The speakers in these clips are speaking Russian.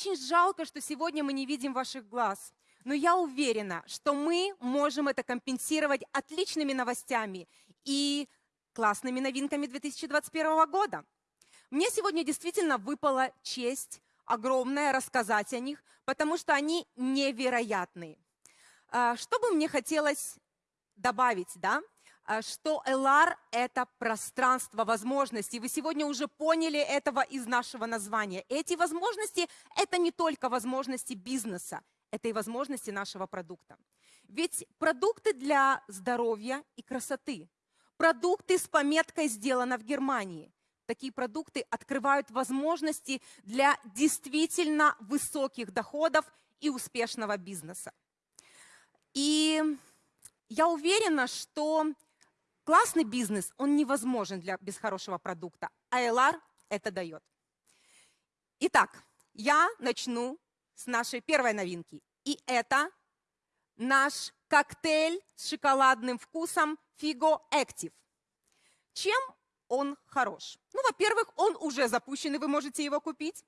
очень жалко, что сегодня мы не видим ваших глаз. Но я уверена, что мы можем это компенсировать отличными новостями и классными новинками 2021 года. Мне сегодня действительно выпала честь огромная рассказать о них, потому что они невероятные. А, что бы мне хотелось добавить, да? А, что LR – это пространство возможностей. Вы сегодня уже поняли этого из нашего названия. Эти возможности – это не только возможности бизнеса, это и возможности нашего продукта. Ведь продукты для здоровья и красоты, продукты с пометкой «Сделано в Германии», такие продукты открывают возможности для действительно высоких доходов и успешного бизнеса. И я уверена, что классный бизнес, он невозможен для, без хорошего продукта, а LR это дает. Итак, я начну с нашей первой новинки. И это наш коктейль с шоколадным вкусом Figo Active. Чем он хорош? Ну, во-первых, он уже запущен, и вы можете его купить.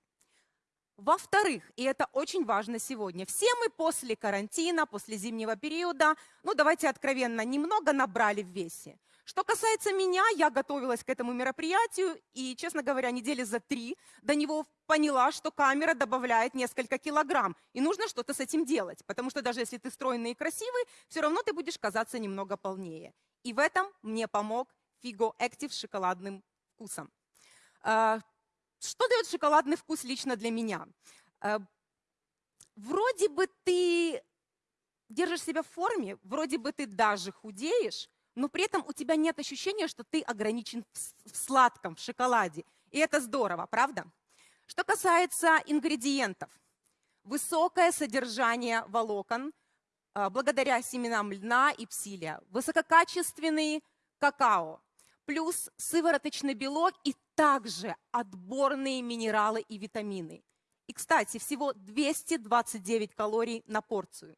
Во-вторых, и это очень важно сегодня, все мы после карантина, после зимнего периода, ну давайте откровенно, немного набрали в весе. Что касается меня, я готовилась к этому мероприятию и, честно говоря, недели за три до него поняла, что камера добавляет несколько килограмм, и нужно что-то с этим делать, потому что даже если ты стройный и красивый, все равно ты будешь казаться немного полнее. И в этом мне помог Figo Active с шоколадным вкусом. А, что дает шоколадный вкус лично для меня? А, вроде бы ты держишь себя в форме, вроде бы ты даже худеешь, но при этом у тебя нет ощущения, что ты ограничен в сладком, в шоколаде. И это здорово, правда? Что касается ингредиентов. Высокое содержание волокон а, благодаря семенам льна и псилия. Высококачественный какао. Плюс сывороточный белок и также отборные минералы и витамины. И, кстати, всего 229 калорий на порцию.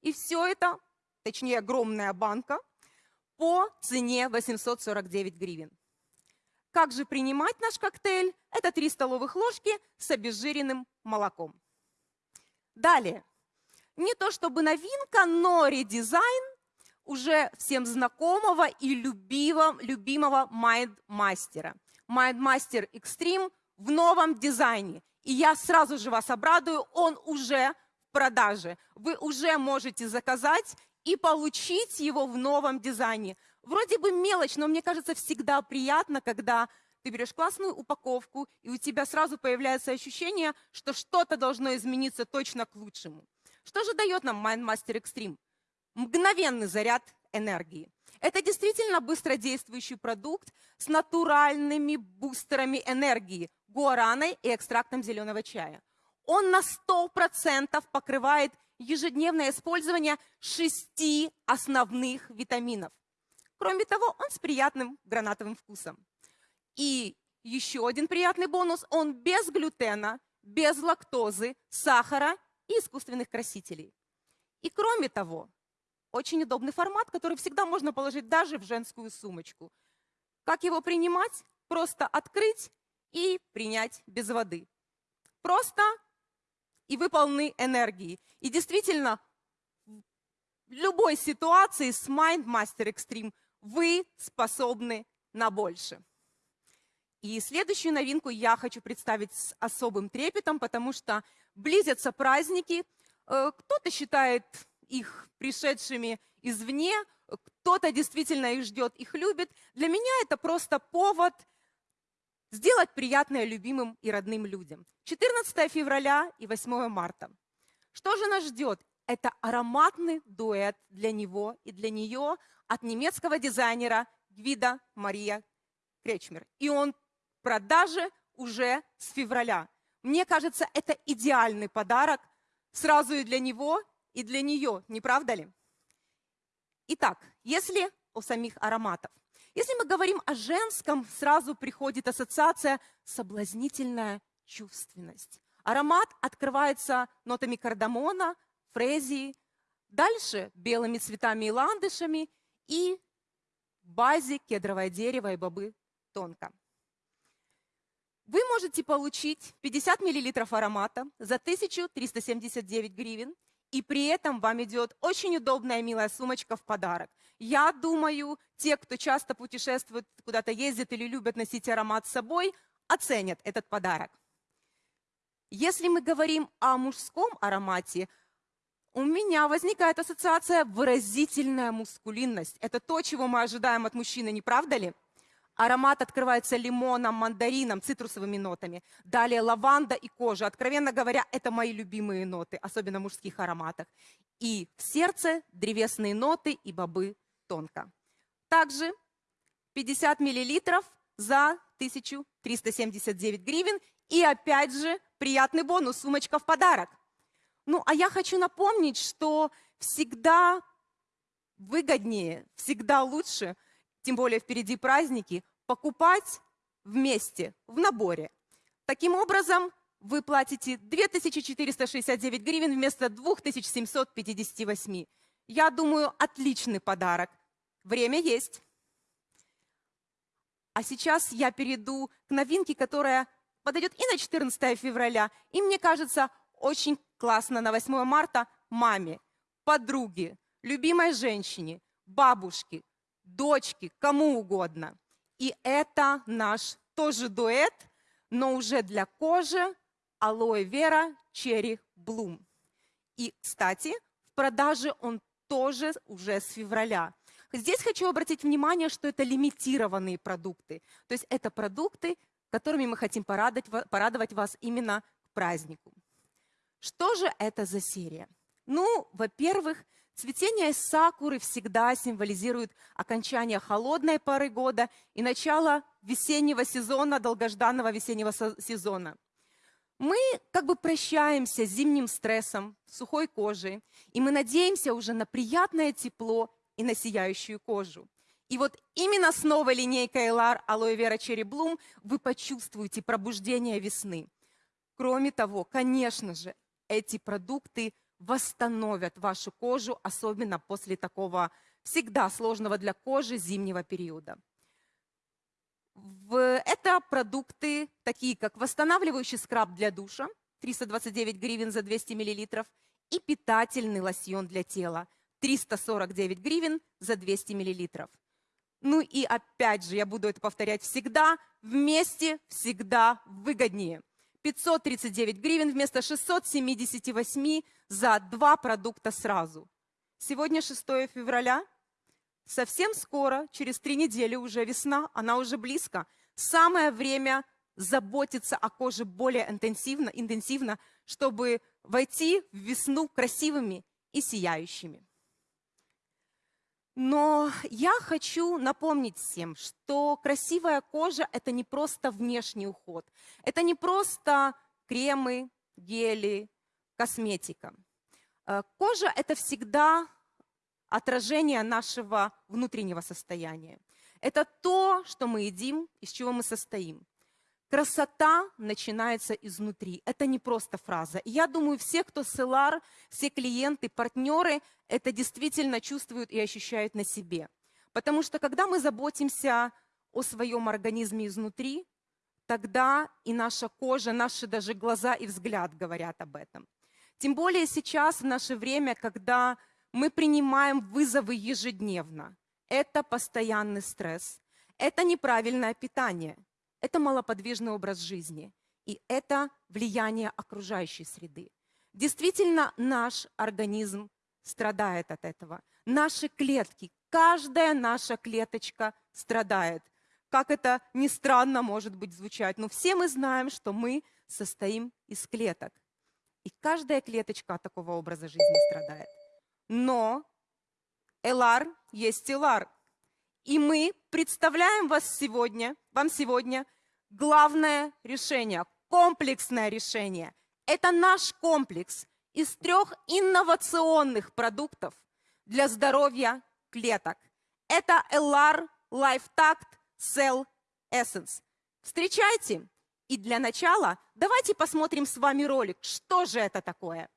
И все это, точнее огромная банка, по цене 849 гривен. Как же принимать наш коктейль? Это 3 столовых ложки с обезжиренным молоком. Далее. Не то чтобы новинка, но редизайн уже всем знакомого и любимого, любимого Mindmaster. Mindmaster Extreme в новом дизайне. И я сразу же вас обрадую, он уже в продаже. Вы уже можете заказать и получить его в новом дизайне. Вроде бы мелочь, но мне кажется, всегда приятно, когда ты берешь классную упаковку, и у тебя сразу появляется ощущение, что что-то должно измениться точно к лучшему. Что же дает нам MindMaster Extreme? Мгновенный заряд энергии. Это действительно быстродействующий продукт с натуральными бустерами энергии, гуараной и экстрактом зеленого чая. Он на 100% покрывает ежедневное использование шести основных витаминов. Кроме того, он с приятным гранатовым вкусом. И еще один приятный бонус – он без глютена, без лактозы, сахара и искусственных красителей. И кроме того, очень удобный формат, который всегда можно положить даже в женскую сумочку. Как его принимать? Просто открыть и принять без воды. Просто и вы полны энергии. И действительно, в любой ситуации с Mind Master Extreme вы способны на больше. И следующую новинку я хочу представить с особым трепетом, потому что близятся праздники. Э, кто-то считает их пришедшими извне, кто-то действительно их ждет, их любит. Для меня это просто повод сделать приятное любимым и родным людям. 14 февраля и 8 марта. Что же нас ждет? Это ароматный дуэт для него и для нее от немецкого дизайнера Гвида Мария Кречмер. И он в продаже уже с февраля. Мне кажется, это идеальный подарок сразу и для него, и для нее, не правда ли? Итак, если о самих ароматах. Если мы говорим о женском, сразу приходит ассоциация «соблазнительная чувственность». Аромат открывается нотами кардамона, фрезии, дальше белыми цветами и ландышами и в базе кедровое дерево и бобы тонко. Вы можете получить 50 мл аромата за 1379 гривен, и при этом вам идет очень удобная милая сумочка в подарок. Я думаю, те, кто часто путешествует, куда-то ездит или любят носить аромат с собой, оценят этот подарок. Если мы говорим о мужском аромате, у меня возникает ассоциация выразительная мускулинность. Это то, чего мы ожидаем от мужчины, не правда ли? Аромат открывается лимоном, мандарином, цитрусовыми нотами. Далее лаванда и кожа. Откровенно говоря, это мои любимые ноты, особенно в мужских ароматах. И в сердце древесные ноты и бобы тонко. Также 50 миллилитров за 1379 гривен. И опять же приятный бонус, сумочка в подарок. Ну, а я хочу напомнить, что всегда выгоднее, всегда лучше, тем более впереди праздники, покупать вместе, в наборе. Таким образом, вы платите 2469 гривен вместо 2758. Я думаю, отличный подарок. Время есть. А сейчас я перейду к новинке, которая подойдет и на 14 февраля, и мне кажется, очень классно на 8 марта маме, подруге, любимой женщине, бабушке, дочке, кому угодно. И это наш тоже дуэт, но уже для кожи алоэ вера черри блум. И, кстати, в продаже он тоже уже с февраля. Здесь хочу обратить внимание, что это лимитированные продукты. То есть это продукты, которыми мы хотим порадовать, порадовать вас именно к празднику. Что же это за серия? Ну, во-первых, цветение сакуры всегда символизирует окончание холодной поры года и начало весеннего сезона, долгожданного весеннего сезона. Мы как бы прощаемся с зимним стрессом, сухой кожей, и мы надеемся уже на приятное тепло и на сияющую кожу. И вот именно с новой линейкой LR Aloe Vera Cherry Bloom вы почувствуете пробуждение весны. Кроме того, конечно же, эти продукты восстановят вашу кожу, особенно после такого всегда сложного для кожи зимнего периода. Это продукты, такие как восстанавливающий скраб для душа, 329 гривен за 200 мл, и питательный лосьон для тела, 349 гривен за 200 мл. Ну и опять же, я буду это повторять всегда, вместе всегда выгоднее – 539 гривен вместо 678 за два продукта сразу. Сегодня 6 февраля. Совсем скоро, через три недели уже весна, она уже близко. Самое время заботиться о коже более интенсивно, интенсивно чтобы войти в весну красивыми и сияющими. Но я хочу напомнить всем, что красивая кожа – это не просто внешний уход. Это не просто кремы, гели, косметика. Э, кожа – это всегда отражение нашего внутреннего состояния. Это то, что мы едим, из чего мы состоим. Красота начинается изнутри. Это не просто фраза. Я думаю, все, кто СЛАР, все клиенты, партнеры, это действительно чувствуют и ощущают на себе. Потому что когда мы заботимся о своем организме изнутри, тогда и наша кожа, наши даже глаза и взгляд говорят об этом. Тем более сейчас, в наше время, когда мы принимаем вызовы ежедневно. Это постоянный стресс, это неправильное питание – это малоподвижный образ жизни, и это влияние окружающей среды. Действительно, наш организм страдает от этого. Наши клетки, каждая наша клеточка страдает. Как это ни странно может быть звучать, но все мы знаем, что мы состоим из клеток. И каждая клеточка от такого образа жизни страдает. Но Элар есть Элар. И мы представляем вас сегодня, вам сегодня главное решение, комплексное решение. Это наш комплекс из трех инновационных продуктов для здоровья клеток. Это LR LifeTact Cell Essence. Встречайте! И для начала давайте посмотрим с вами ролик, что же это такое.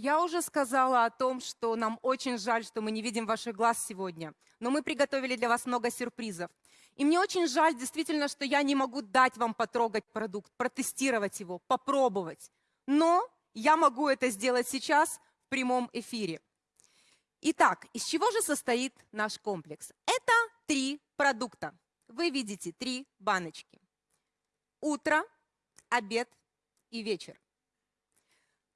Я уже сказала о том, что нам очень жаль, что мы не видим ваших глаз сегодня, но мы приготовили для вас много сюрпризов. И мне очень жаль действительно, что я не могу дать вам потрогать продукт, протестировать его, попробовать. Но я могу это сделать сейчас в прямом эфире. Итак, из чего же состоит наш комплекс? Это три продукта. Вы видите три баночки. Утро, обед и вечер.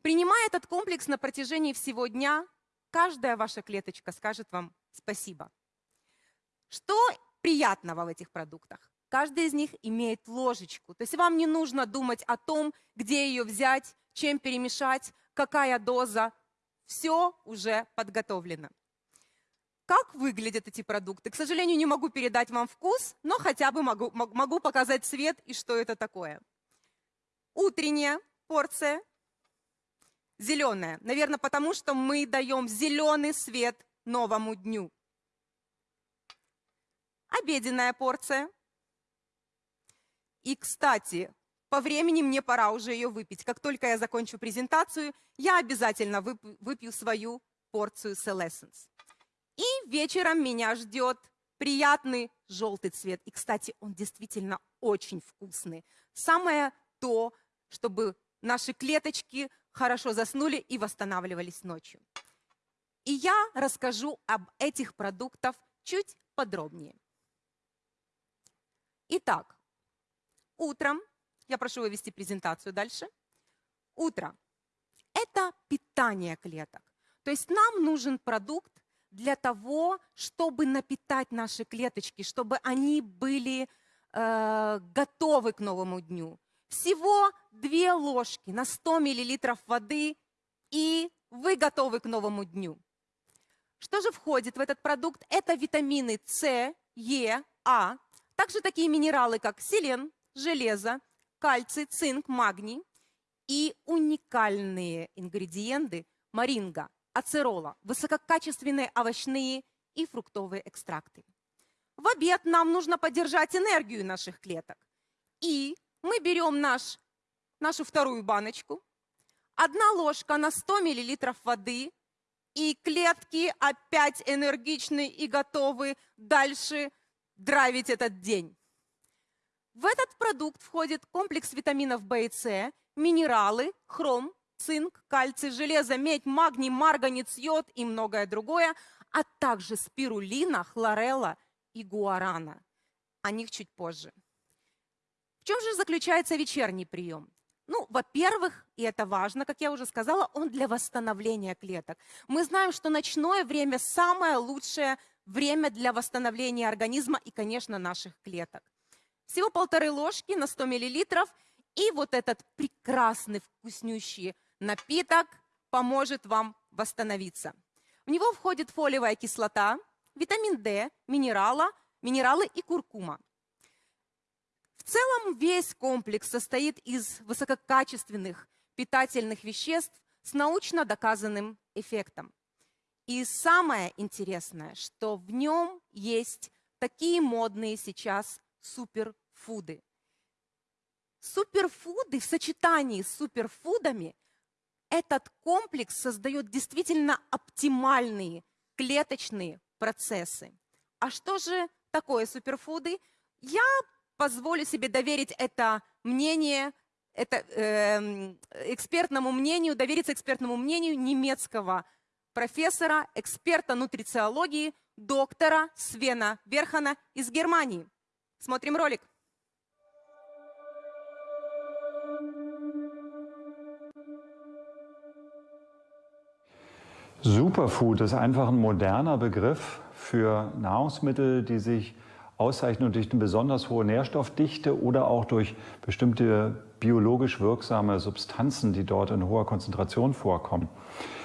Принимая этот комплекс на протяжении всего дня, каждая ваша клеточка скажет вам спасибо. Что приятного в этих продуктах? Каждый из них имеет ложечку. То есть вам не нужно думать о том, где ее взять, чем перемешать, какая доза. Все уже подготовлено. Как выглядят эти продукты? К сожалению, не могу передать вам вкус, но хотя бы могу, могу показать цвет и что это такое. Утренняя порция зеленая. Наверное, потому что мы даем зеленый свет новому дню. Обеденная порция. И, кстати, по времени мне пора уже ее выпить. Как только я закончу презентацию, я обязательно выпью свою порцию Celescence. И вечером меня ждет приятный желтый цвет. И, кстати, он действительно очень вкусный. Самое то, чтобы наши клеточки хорошо заснули и восстанавливались ночью. И я расскажу об этих продуктах чуть подробнее. Итак, утром, я прошу вывести презентацию дальше. Утро – это питание клеток. То есть нам нужен продукт для того, чтобы напитать наши клеточки, чтобы они были э, готовы к новому дню. Всего две ложки на 100 мл воды, и вы готовы к новому дню. Что же входит в этот продукт? Это витамины С, Е, А, также такие минералы, как селен, железо, кальций, цинк, магний и уникальные ингредиенты маринга, ацерола, высококачественные овощные и фруктовые экстракты. В обед нам нужно поддержать энергию наших клеток. И мы берем наш, нашу вторую баночку, одна ложка на 100 мл воды, и клетки опять энергичны и готовы дальше драйвить этот день. В этот продукт входит комплекс витаминов В и С, минералы, хром, цинк, кальций, железо, медь, магний, марганец, йод и многое другое, а также спирулина, хлорелла и гуарана. О них чуть позже. В чем же заключается вечерний прием? Ну, во-первых, и это важно, как я уже сказала, он для восстановления клеток. Мы знаем, что ночное время самое лучшее время для восстановления организма и, конечно, наших клеток. Всего полторы ложки на 100 мл, и вот этот прекрасный вкуснющий напиток поможет вам восстановиться. В него входит фолиевая кислота, витамин D, минерала, минералы и куркума. В целом весь комплекс состоит из высококачественных питательных веществ с научно доказанным эффектом. И самое интересное, что в нем есть такие модные сейчас суперфуды. Суперфуды в сочетании с суперфудами этот комплекс создает действительно оптимальные клеточные процессы. А что же такое суперфуды? Я позволю себе доверить это мнение, это, э, экспертному мнению, довериться экспертному мнению немецкого профессора, эксперта нутрициологии, доктора Свена Верхана из Германии. Смотрим ролик. Superfood ist einfach ein moderner Begriff für Nahrungsmittel, die sich auszeichnen durch eine besonders hohe Nährstoffdichte oder auch durch bestimmte biologisch wirksame Substanzen, die dort in hoher Konzentration vorkommen.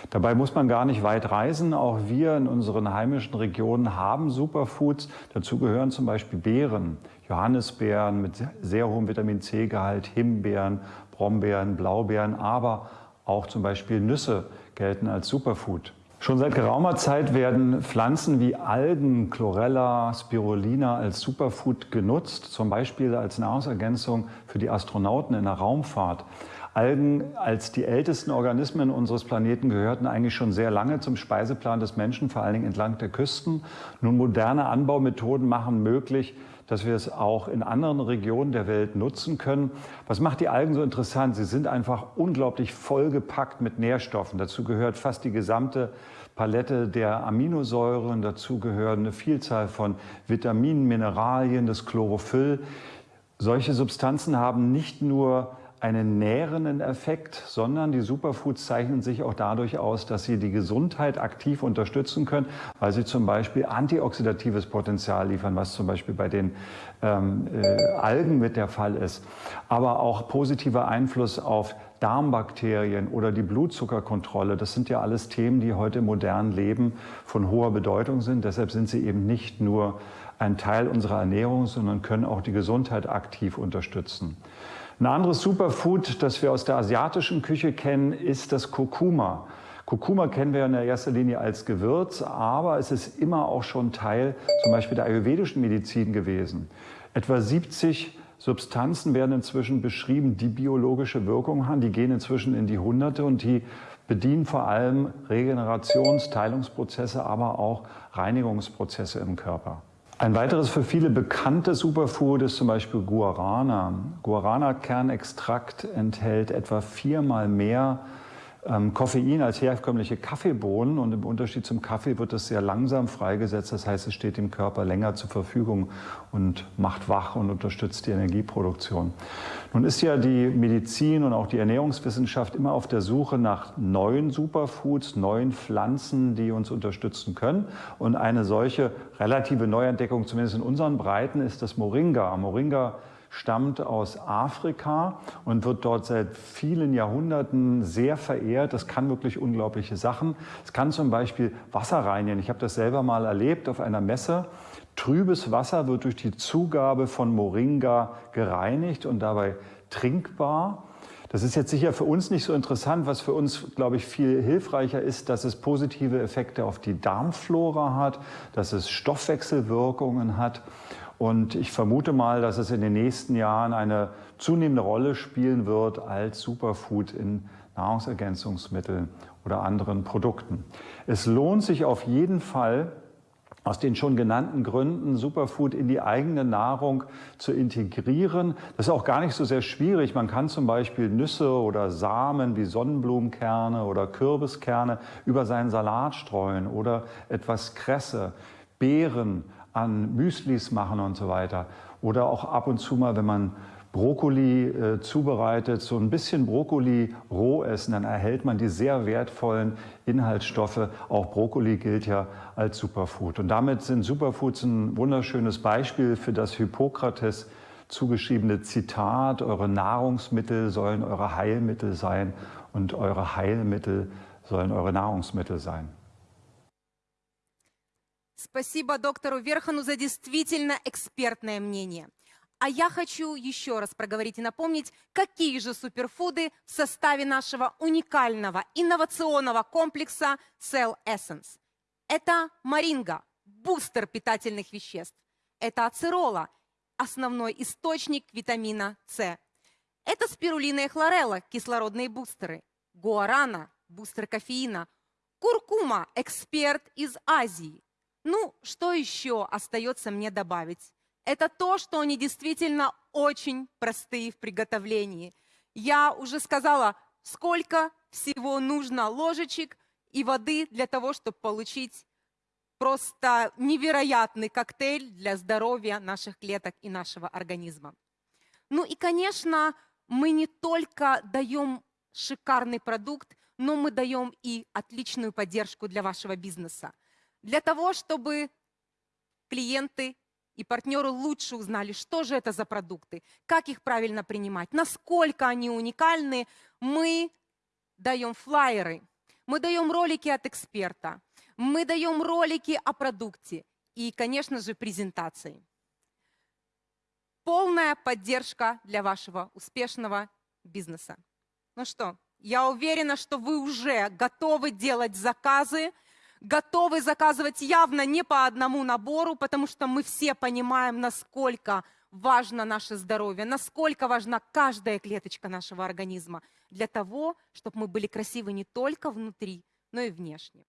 Dabei muss man gar nicht weit reisen. Auch wir in unseren heimischen Regionen haben Superfoods. Dazu gehören zum Beispiel Beeren, Johannisbeeren mit sehr hohem Vitamin C-Gehalt, Himbeeren, Brombeeren, Blaubeeren, aber auch zum Beispiel Nüsse gelten als Superfood. Schon seit geraumer Zeit werden Pflanzen wie Algen, Chlorella, Spirulina als Superfood genutzt, zum Beispiel als Nahrungsergänzung für die Astronauten in der Raumfahrt. Algen als die ältesten Organismen unseres Planeten gehörten eigentlich schon sehr lange zum Speiseplan des Menschen, vor allen Dingen entlang der Küsten. Nun moderne Anbaumethoden machen möglich, dass wir es auch in anderen Regionen der Welt nutzen können. Was macht die Algen so interessant? Sie sind einfach unglaublich vollgepackt mit Nährstoffen. Dazu gehört fast die gesamte Palette der Aminosäuren. Dazu gehören eine Vielzahl von Vitaminen, Mineralien, das Chlorophyll. Solche Substanzen haben nicht nur einen nährenden Effekt, sondern die Superfoods zeichnen sich auch dadurch aus, dass sie die Gesundheit aktiv unterstützen können, weil sie zum Beispiel antioxidatives Potenzial liefern, was zum Beispiel bei den ähm, äh, Algen mit der Fall ist, aber auch positiver Einfluss auf Darmbakterien oder die Blutzuckerkontrolle. Das sind ja alles Themen, die heute im modernen Leben von hoher Bedeutung sind. Deshalb sind sie eben nicht nur ein Teil unserer Ernährung, sondern können auch die Gesundheit aktiv unterstützen. Ein anderes Superfood, das wir aus der asiatischen Küche kennen, ist das Kurkuma. Kurkuma kennen wir in erster Linie als Gewürz, aber es ist immer auch schon Teil zum Beispiel der ayurvedischen Medizin gewesen. Etwa 70 Substanzen werden inzwischen beschrieben, die biologische Wirkung haben. Die gehen inzwischen in die Hunderte und die bedienen vor allem Regenerations-, Teilungsprozesse, aber auch Reinigungsprozesse im Körper. Ein weiteres für viele bekanntes Superfood ist zum Beispiel Guarana. Guarana-Kernextrakt enthält etwa viermal mehr ähm, Koffein als herkömmliche Kaffeebohnen und im Unterschied zum Kaffee wird es sehr langsam freigesetzt. Das heißt, es steht dem Körper länger zur Verfügung und macht wach und unterstützt die Energieproduktion. Nun ist ja die Medizin und auch die Ernährungswissenschaft immer auf der Suche nach neuen Superfoods, neuen Pflanzen, die uns unterstützen können. Und eine solche relative Neuentdeckung, zumindest in unseren Breiten, ist das Moringa. Moringa stammt aus Afrika und wird dort seit vielen Jahrhunderten sehr verehrt. Das kann wirklich unglaubliche Sachen. Es kann zum Beispiel Wasser reinigen. Ich habe das selber mal erlebt auf einer Messe. Trübes Wasser wird durch die Zugabe von Moringa gereinigt und dabei trinkbar. Das ist jetzt sicher für uns nicht so interessant. Was für uns, glaube ich, viel hilfreicher ist, dass es positive Effekte auf die Darmflora hat, dass es Stoffwechselwirkungen hat. Und ich vermute mal, dass es in den nächsten Jahren eine zunehmende Rolle spielen wird als Superfood in Nahrungsergänzungsmitteln oder anderen Produkten. Es lohnt sich auf jeden Fall, aus den schon genannten Gründen Superfood in die eigene Nahrung zu integrieren. Das ist auch gar nicht so sehr schwierig. Man kann zum Beispiel Nüsse oder Samen wie Sonnenblumenkerne oder Kürbiskerne über seinen Salat streuen oder etwas Kresse, Beeren, an Müslis machen und so weiter. Oder auch ab und zu mal, wenn man Brokkoli äh, zubereitet, so ein bisschen Brokkoli roh essen, dann erhält man die sehr wertvollen Inhaltsstoffe. Auch Brokkoli gilt ja als Superfood. Und damit sind Superfoods ein wunderschönes Beispiel für das Hippokrates zugeschriebene Zitat, eure Nahrungsmittel sollen eure Heilmittel sein und eure Heilmittel sollen eure Nahrungsmittel sein. Спасибо доктору Верхану за действительно экспертное мнение. А я хочу еще раз проговорить и напомнить, какие же суперфуды в составе нашего уникального инновационного комплекса Cell Essence. Это маринга, бустер питательных веществ. Это ацерола, основной источник витамина С. Это спирулина и хлорелла, кислородные бустеры. Гуарана, бустер кофеина. Куркума, эксперт из Азии. Ну, что еще остается мне добавить? Это то, что они действительно очень простые в приготовлении. Я уже сказала, сколько всего нужно ложечек и воды для того, чтобы получить просто невероятный коктейль для здоровья наших клеток и нашего организма. Ну и, конечно, мы не только даем шикарный продукт, но мы даем и отличную поддержку для вашего бизнеса для того, чтобы клиенты и партнеры лучше узнали, что же это за продукты, как их правильно принимать, насколько они уникальны, мы даем флайеры, мы даем ролики от эксперта, мы даем ролики о продукте и, конечно же, презентации. Полная поддержка для вашего успешного бизнеса. Ну что, я уверена, что вы уже готовы делать заказы, готовы заказывать явно не по одному набору, потому что мы все понимаем, насколько важно наше здоровье, насколько важна каждая клеточка нашего организма для того, чтобы мы были красивы не только внутри, но и внешне.